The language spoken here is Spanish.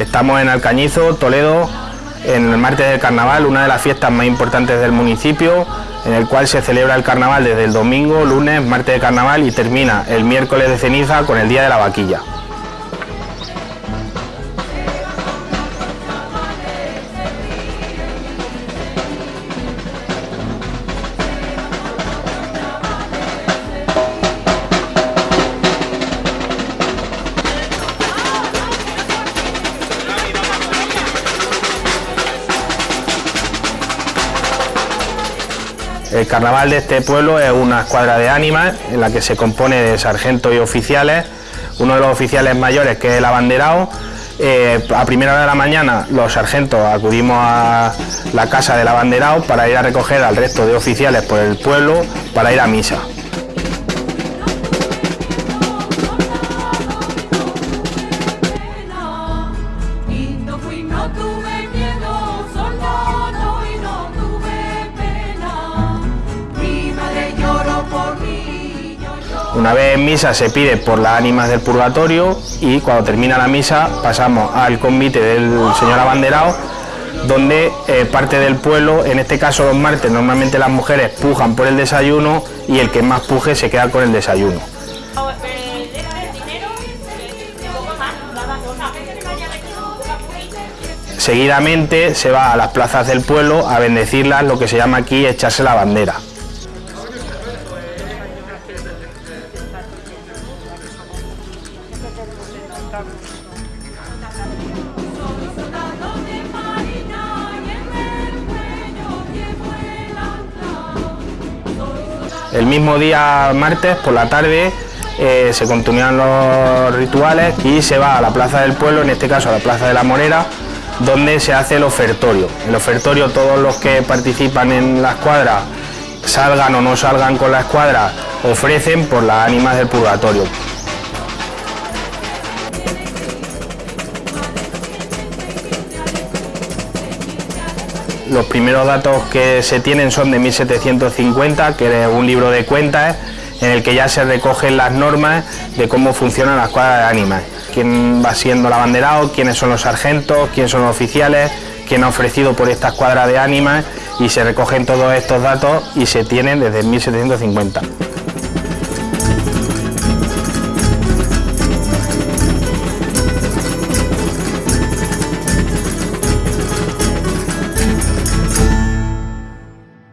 Estamos en Alcañizo, Toledo, en el martes del carnaval, una de las fiestas más importantes del municipio, en el cual se celebra el carnaval desde el domingo, lunes, martes de carnaval y termina el miércoles de ceniza con el día de la vaquilla. El carnaval de este pueblo es una escuadra de ánimas en la que se compone de sargentos y oficiales. Uno de los oficiales mayores que es el abanderado. Eh, a primera hora de la mañana los sargentos acudimos a la casa del abanderado para ir a recoger al resto de oficiales por el pueblo para ir a misa. Una vez en misa se pide por las ánimas del purgatorio y cuando termina la misa pasamos al convite del señor abanderado donde eh, parte del pueblo, en este caso los martes, normalmente las mujeres pujan por el desayuno y el que más puje se queda con el desayuno. Seguidamente se va a las plazas del pueblo a bendecirlas, lo que se llama aquí echarse la bandera. El mismo día martes por la tarde eh, se continúan los rituales y se va a la plaza del pueblo, en este caso a la plaza de la Morera, donde se hace el ofertorio. El ofertorio todos los que participan en la escuadra, salgan o no salgan con la escuadra, ofrecen por las ánimas del purgatorio. Los primeros datos que se tienen son de 1750, que es un libro de cuentas en el que ya se recogen las normas de cómo funciona la escuadra de ánimas, quién va siendo el abanderado, quiénes son los sargentos, quiénes son los oficiales, quién ha ofrecido por esta escuadra de ánimas y se recogen todos estos datos y se tienen desde 1750.